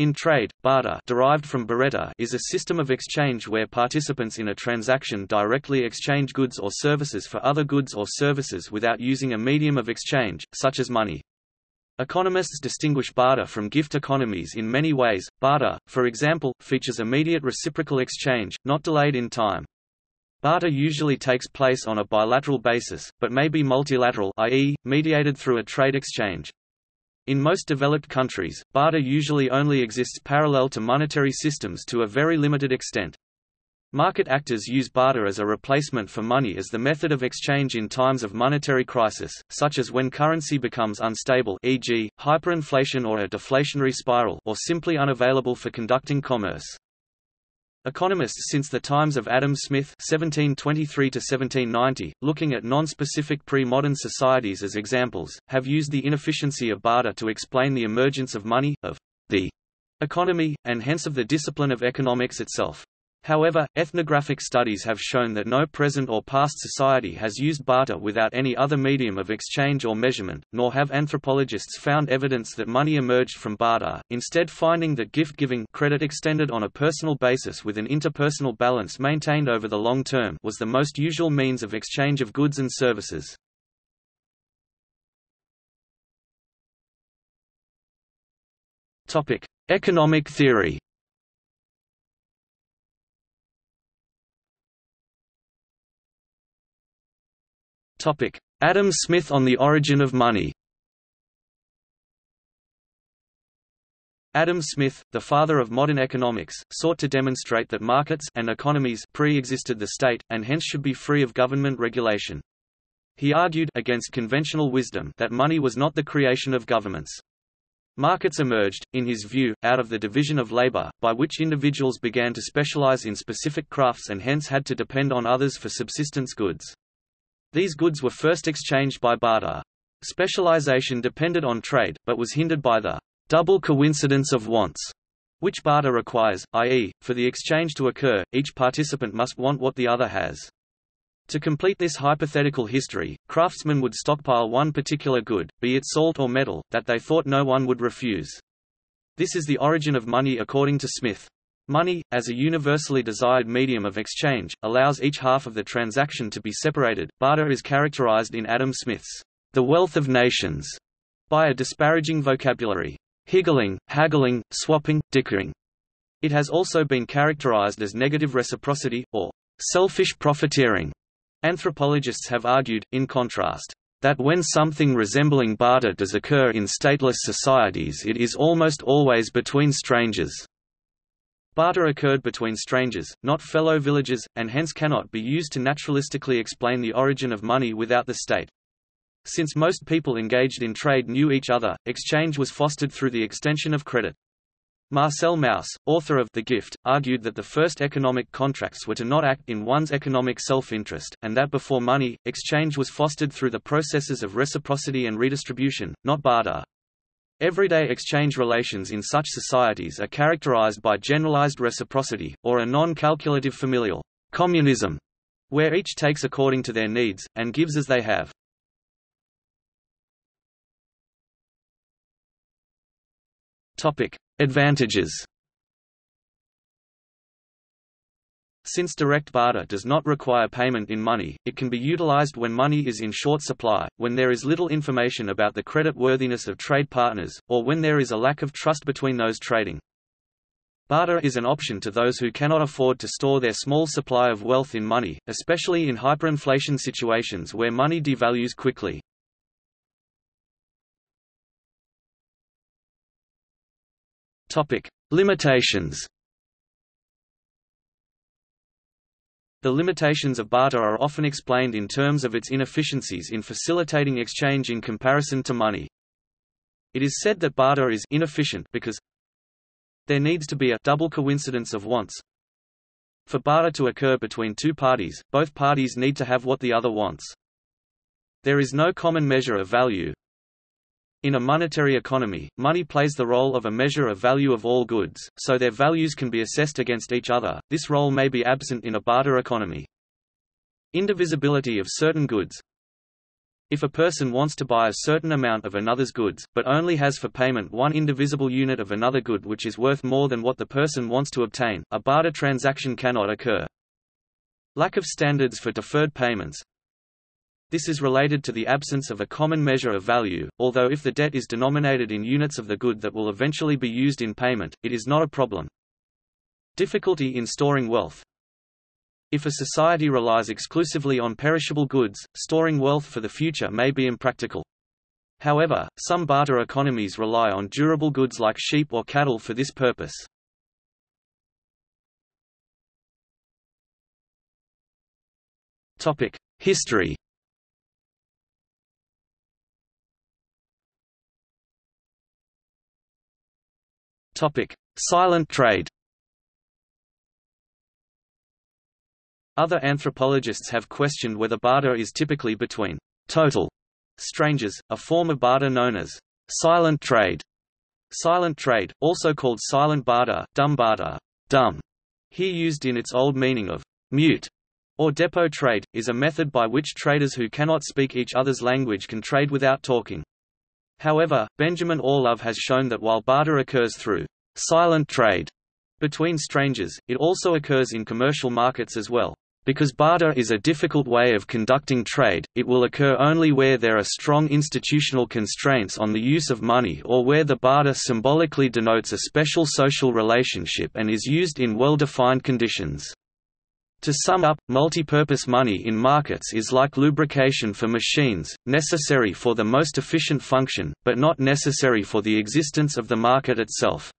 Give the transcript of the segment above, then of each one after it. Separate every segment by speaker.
Speaker 1: In trade, barter derived from barter is a system of exchange where participants in a transaction directly exchange goods or services for other goods or services without using a medium of exchange, such as money. Economists distinguish barter from gift economies in many ways. Barter, for example, features immediate reciprocal exchange, not delayed in time. Barter usually takes place on a bilateral basis, but may be multilateral i.e., mediated through a trade exchange. In most developed countries, barter usually only exists parallel to monetary systems to a very limited extent. Market actors use barter as a replacement for money as the method of exchange in times of monetary crisis, such as when currency becomes unstable e.g., hyperinflation or a deflationary spiral or simply unavailable for conducting commerce. Economists since the times of Adam Smith (1723–1790), looking at non-specific pre-modern societies as examples, have used the inefficiency of barter to explain the emergence of money, of the economy, and hence of the discipline of economics itself. However, ethnographic studies have shown that no present or past society has used barter without any other medium of exchange or measurement, nor have anthropologists found evidence that money emerged from barter, instead finding that gift-giving credit extended on a personal basis with an interpersonal balance maintained over the long term was the most usual means of exchange of goods and services. Economic theory Adam Smith on the origin of money Adam Smith, the father of modern economics, sought to demonstrate that markets and economies pre-existed the state, and hence should be free of government regulation. He argued against conventional wisdom that money was not the creation of governments. Markets emerged, in his view, out of the division of labor, by which individuals began to specialize in specific crafts and hence had to depend on others for subsistence goods. These goods were first exchanged by barter. Specialization depended on trade, but was hindered by the double coincidence of wants, which barter requires, i.e., for the exchange to occur, each participant must want what the other has. To complete this hypothetical history, craftsmen would stockpile one particular good, be it salt or metal, that they thought no one would refuse. This is the origin of money according to Smith. Money, as a universally desired medium of exchange, allows each half of the transaction to be separated. Barter is characterized in Adam Smith's The Wealth of Nations by a disparaging vocabulary. Higgling, haggling, swapping, dickering. It has also been characterized as negative reciprocity, or selfish profiteering. Anthropologists have argued, in contrast, that when something resembling barter does occur in stateless societies it is almost always between strangers. Barter occurred between strangers, not fellow villagers, and hence cannot be used to naturalistically explain the origin of money without the state. Since most people engaged in trade knew each other, exchange was fostered through the extension of credit. Marcel Mauss, author of The Gift, argued that the first economic contracts were to not act in one's economic self-interest, and that before money, exchange was fostered through the processes of reciprocity and redistribution, not barter. Everyday exchange relations in such societies are characterized by generalized reciprocity, or a non-calculative familial communism, where each takes according to their needs, and gives as they have. Advantages Since direct barter does not require payment in money, it can be utilized when money is in short supply, when there is little information about the credit worthiness of trade partners, or when there is a lack of trust between those trading. Barter is an option to those who cannot afford to store their small supply of wealth in money, especially in hyperinflation situations where money devalues quickly. Topic: Limitations The limitations of barter are often explained in terms of its inefficiencies in facilitating exchange in comparison to money. It is said that barter is inefficient because there needs to be a double coincidence of wants. For barter to occur between two parties, both parties need to have what the other wants. There is no common measure of value, in a monetary economy, money plays the role of a measure of value of all goods, so their values can be assessed against each other. This role may be absent in a barter economy. Indivisibility of certain goods If a person wants to buy a certain amount of another's goods, but only has for payment one indivisible unit of another good which is worth more than what the person wants to obtain, a barter transaction cannot occur. Lack of standards for deferred payments, this is related to the absence of a common measure of value, although if the debt is denominated in units of the good that will eventually be used in payment, it is not a problem. Difficulty in storing wealth if a society relies exclusively on perishable goods, storing wealth for the future may be impractical. However, some barter economies rely on durable goods like sheep or cattle for this purpose. History Silent trade Other anthropologists have questioned whether barter is typically between total strangers, a form of barter known as silent trade. Silent trade, also called silent barter, dumb barter, dumb, here used in its old meaning of mute or depot trade, is a method by which traders who cannot speak each other's language can trade without talking. However, Benjamin Orlove has shown that while barter occurs through silent trade between strangers, it also occurs in commercial markets as well. Because barter is a difficult way of conducting trade, it will occur only where there are strong institutional constraints on the use of money or where the barter symbolically denotes a special social relationship and is used in well-defined conditions. To sum up, multi-purpose money in markets is like lubrication for machines, necessary for the most efficient function, but not necessary for the existence of the market itself.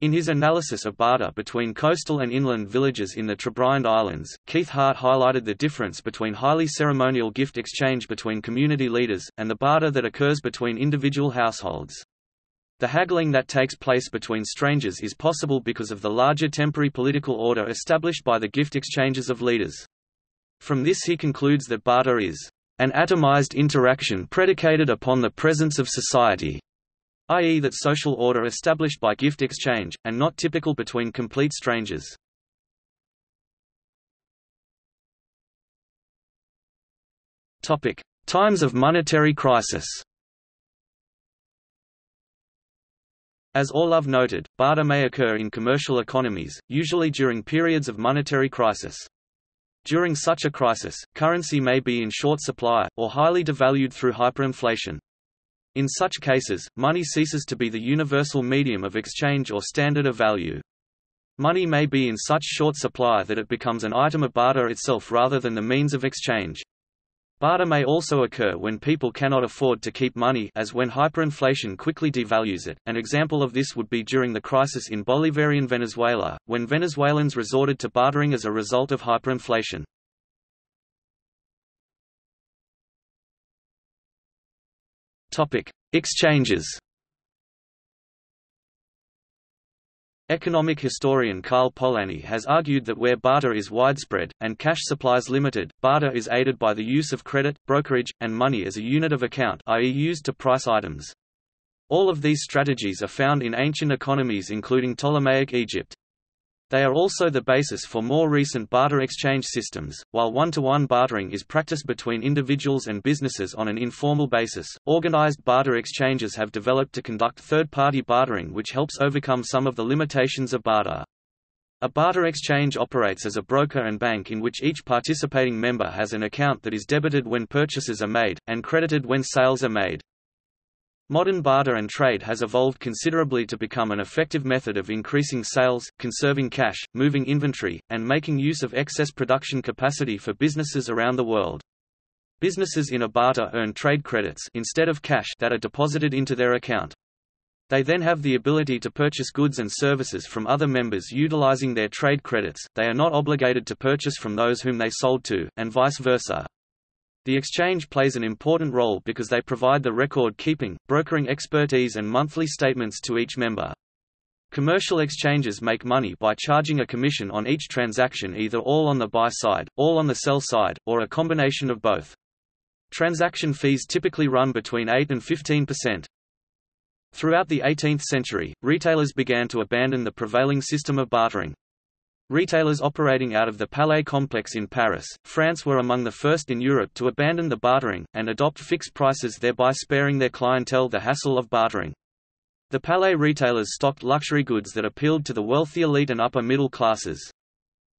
Speaker 1: In his analysis of barter between coastal and inland villages in the Trobriand Islands, Keith Hart highlighted the difference between highly ceremonial gift exchange between community leaders, and the barter that occurs between individual households. The haggling that takes place between strangers is possible because of the larger temporary political order established by the gift exchanges of leaders. From this he concludes that barter is an atomized interaction predicated upon the presence of society i.e. that social order established by gift exchange, and not typical between complete strangers. Times of monetary crisis As Orlove noted, barter may occur in commercial economies, usually during periods of monetary crisis. During such a crisis, currency may be in short supply, or highly devalued through hyperinflation. In such cases, money ceases to be the universal medium of exchange or standard of value. Money may be in such short supply that it becomes an item of barter itself rather than the means of exchange. Barter may also occur when people cannot afford to keep money as when hyperinflation quickly devalues it. An example of this would be during the crisis in Bolivarian Venezuela, when Venezuelans resorted to bartering as a result of hyperinflation. Topic: Exchanges. Economic historian Karl Polanyi has argued that where barter is widespread, and cash supplies limited, barter is aided by the use of credit, brokerage, and money as a unit of account i.e. used to price items. All of these strategies are found in ancient economies including Ptolemaic Egypt. They are also the basis for more recent barter exchange systems. While one to one bartering is practiced between individuals and businesses on an informal basis, organized barter exchanges have developed to conduct third party bartering, which helps overcome some of the limitations of barter. A barter exchange operates as a broker and bank in which each participating member has an account that is debited when purchases are made, and credited when sales are made. Modern barter and trade has evolved considerably to become an effective method of increasing sales, conserving cash, moving inventory, and making use of excess production capacity for businesses around the world. Businesses in a barter earn trade credits instead of cash that are deposited into their account. They then have the ability to purchase goods and services from other members utilizing their trade credits, they are not obligated to purchase from those whom they sold to, and vice versa. The exchange plays an important role because they provide the record-keeping, brokering expertise and monthly statements to each member. Commercial exchanges make money by charging a commission on each transaction either all on the buy side, all on the sell side, or a combination of both. Transaction fees typically run between 8 and 15 percent. Throughout the 18th century, retailers began to abandon the prevailing system of bartering. Retailers operating out of the Palais complex in Paris, France were among the first in Europe to abandon the bartering, and adopt fixed prices thereby sparing their clientele the hassle of bartering. The Palais retailers stocked luxury goods that appealed to the wealthy elite and upper middle classes.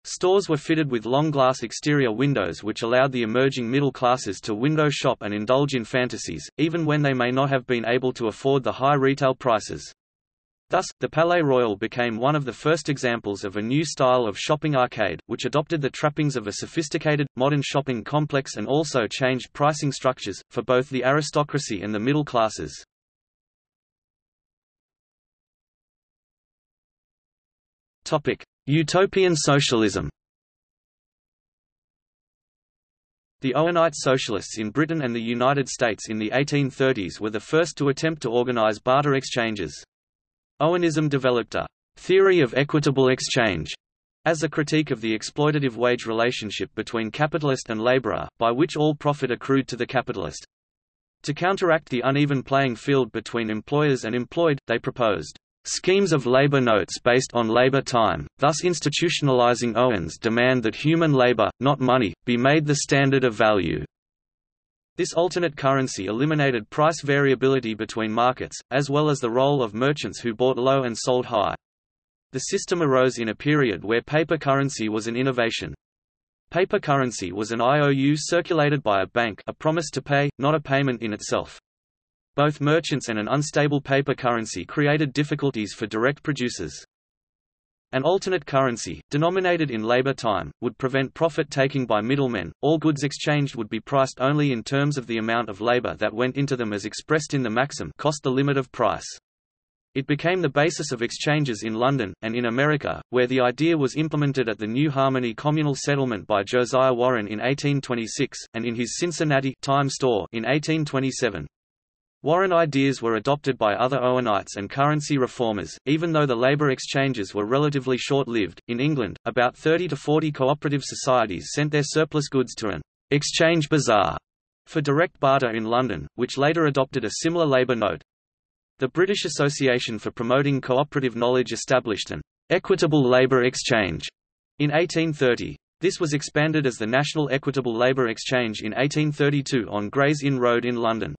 Speaker 1: Stores were fitted with long glass exterior windows which allowed the emerging middle classes to window shop and indulge in fantasies, even when they may not have been able to afford the high retail prices. Thus, the Palais Royal became one of the first examples of a new style of shopping arcade, which adopted the trappings of a sophisticated, modern shopping complex and also changed pricing structures, for both the aristocracy and the middle classes. Utopian socialism The Owenite socialists in Britain and the United States in the 1830s were the first to attempt to organize barter exchanges. Owenism developed a theory of equitable exchange as a critique of the exploitative wage relationship between capitalist and laborer, by which all profit accrued to the capitalist. To counteract the uneven playing field between employers and employed, they proposed schemes of labor notes based on labor time, thus institutionalizing Owen's demand that human labor, not money, be made the standard of value. This alternate currency eliminated price variability between markets, as well as the role of merchants who bought low and sold high. The system arose in a period where paper currency was an innovation. Paper currency was an IOU circulated by a bank a promise to pay, not a payment in itself. Both merchants and an unstable paper currency created difficulties for direct producers. An alternate currency, denominated in labor time, would prevent profit-taking by middlemen. All goods exchanged would be priced only in terms of the amount of labor that went into them as expressed in the maxim cost the limit of price. It became the basis of exchanges in London, and in America, where the idea was implemented at the New Harmony communal settlement by Josiah Warren in 1826, and in his Cincinnati time store in 1827. Warren ideas were adopted by other Owenites and currency reformers, even though the labour exchanges were relatively short-lived. In England, about 30 to 40 cooperative societies sent their surplus goods to an exchange bazaar for direct barter in London, which later adopted a similar labour note. The British Association for Promoting Cooperative Knowledge established an equitable labour exchange in 1830. This was expanded as the National Equitable Labour Exchange in 1832 on Gray's Inn Road in London.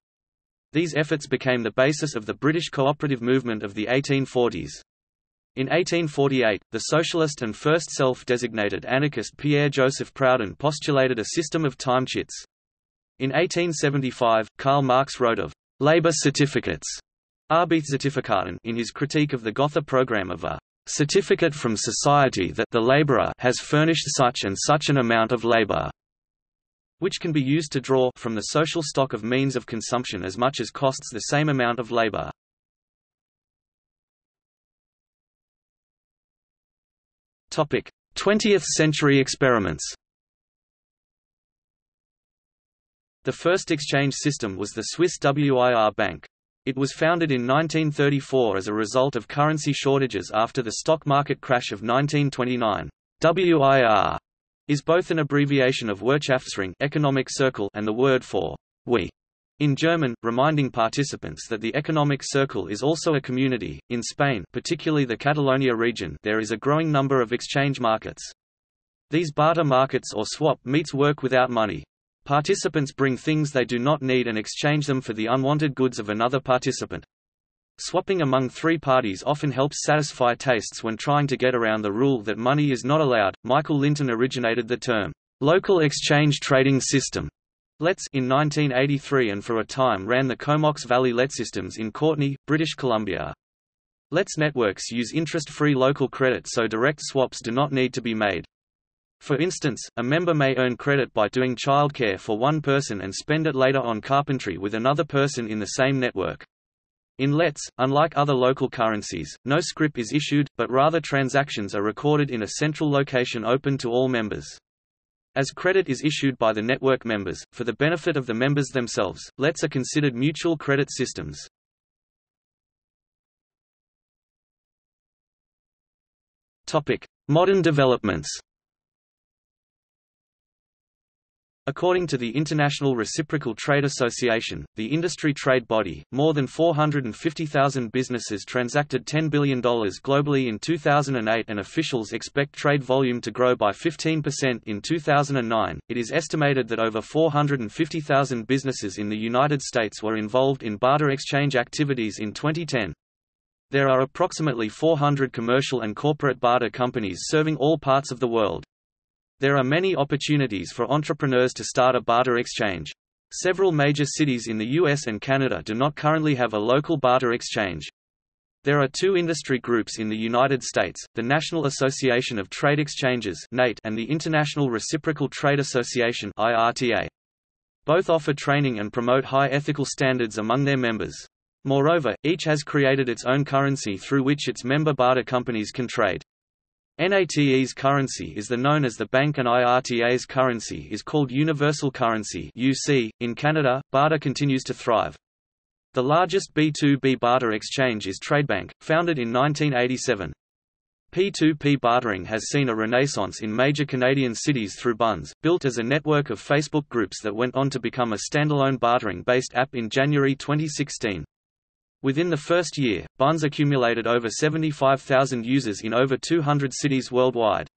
Speaker 1: These efforts became the basis of the British cooperative movement of the 1840s. In 1848, the socialist and first self-designated anarchist Pierre-Joseph Proudhon postulated a system of time chits. In 1875, Karl Marx wrote of «labor certificates» Arbeitszertifikaten in his critique of the Gotha program of a certificate from society that the laborer has furnished such and such an amount of labor which can be used to draw from the social stock of means of consumption as much as costs the same amount of labor. Topic: 20th century experiments. The first exchange system was the Swiss WIR Bank. It was founded in 1934 as a result of currency shortages after the stock market crash of 1929. WIR is both an abbreviation of Wirtschaftsring economic circle and the word for we in German, reminding participants that the economic circle is also a community. In Spain, particularly the Catalonia region, there is a growing number of exchange markets. These barter markets or swap meets work without money. Participants bring things they do not need and exchange them for the unwanted goods of another participant. Swapping among three parties often helps satisfy tastes when trying to get around the rule that money is not allowed. Michael Linton originated the term, local exchange trading system, LETS in 1983 and for a time ran the Comox Valley LET systems in Courtenay, British Columbia. LETS networks use interest-free local credit so direct swaps do not need to be made. For instance, a member may earn credit by doing childcare for one person and spend it later on carpentry with another person in the same network. In LETS, unlike other local currencies, no scrip is issued, but rather transactions are recorded in a central location open to all members. As credit is issued by the network members, for the benefit of the members themselves, LETS are considered mutual credit systems. Modern developments According to the International Reciprocal Trade Association, the industry trade body, more than 450,000 businesses transacted $10 billion globally in 2008 and officials expect trade volume to grow by 15% in 2009. It is estimated that over 450,000 businesses in the United States were involved in barter exchange activities in 2010. There are approximately 400 commercial and corporate barter companies serving all parts of the world. There are many opportunities for entrepreneurs to start a barter exchange. Several major cities in the US and Canada do not currently have a local barter exchange. There are two industry groups in the United States, the National Association of Trade Exchanges and the International Reciprocal Trade Association Both offer training and promote high ethical standards among their members. Moreover, each has created its own currency through which its member barter companies can trade. NATE's currency is the known as the banc and IRTA's currency is called Universal Currency UC. .In Canada, barter continues to thrive. The largest B2B barter exchange is Tradebank, founded in 1987. P2P bartering has seen a renaissance in major Canadian cities through Bunz, built as a network of Facebook groups that went on to become a standalone bartering-based app in January 2016. Within the first year, Bunz accumulated over 75,000 users in over 200 cities worldwide.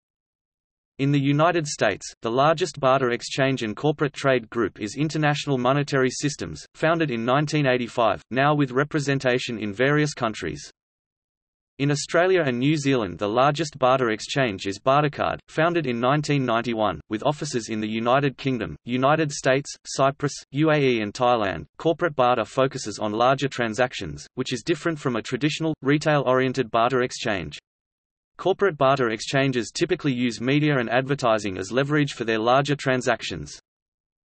Speaker 1: In the United States, the largest barter exchange and corporate trade group is International Monetary Systems, founded in 1985, now with representation in various countries. In Australia and New Zealand the largest barter exchange is Bartercard, founded in 1991, with offices in the United Kingdom, United States, Cyprus, UAE and Thailand. Corporate barter focuses on larger transactions, which is different from a traditional, retail-oriented barter exchange. Corporate barter exchanges typically use media and advertising as leverage for their larger transactions.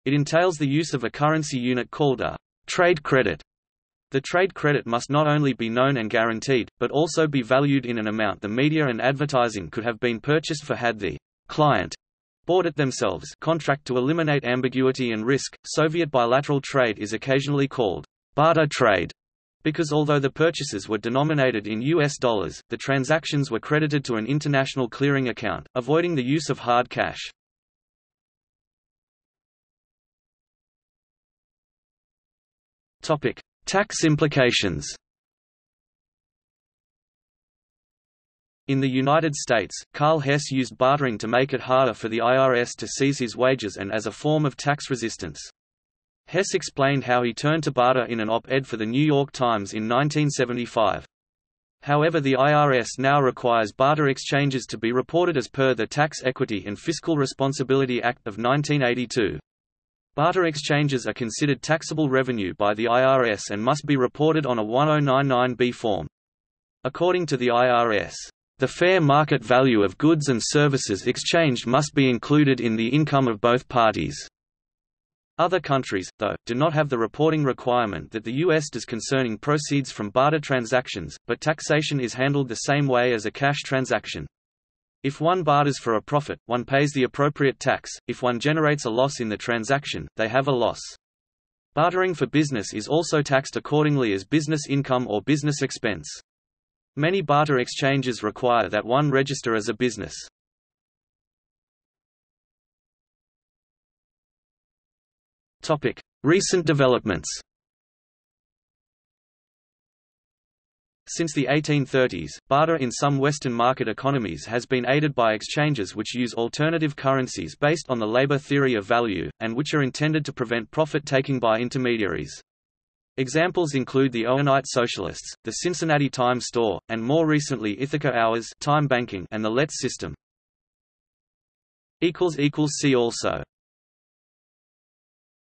Speaker 1: It entails the use of a currency unit called a trade credit the trade credit must not only be known and guaranteed, but also be valued in an amount the media and advertising could have been purchased for had the client bought it themselves contract to eliminate ambiguity and risk. Soviet bilateral trade is occasionally called barter trade because although the purchases were denominated in US dollars, the transactions were credited to an international clearing account, avoiding the use of hard cash. Topic: Tax implications In the United States, Karl Hess used bartering to make it harder for the IRS to seize his wages and as a form of tax resistance. Hess explained how he turned to barter in an op-ed for The New York Times in 1975. However the IRS now requires barter exchanges to be reported as per the Tax Equity and Fiscal Responsibility Act of 1982. Barter exchanges are considered taxable revenue by the IRS and must be reported on a 1099-B form. According to the IRS, the fair market value of goods and services exchanged must be included in the income of both parties. Other countries, though, do not have the reporting requirement that the U.S. does concerning proceeds from barter transactions, but taxation is handled the same way as a cash transaction. If one barters for a profit, one pays the appropriate tax, if one generates a loss in the transaction, they have a loss. Bartering for business is also taxed accordingly as business income or business expense. Many barter exchanges require that one register as a business. Recent developments Since the 1830s, barter in some Western market economies has been aided by exchanges which use alternative currencies based on the labor theory of value, and which are intended to prevent profit-taking by intermediaries. Examples include the Owenite Socialists, the Cincinnati Time Store, and more recently Ithaca Hours time banking and the LETS system. See also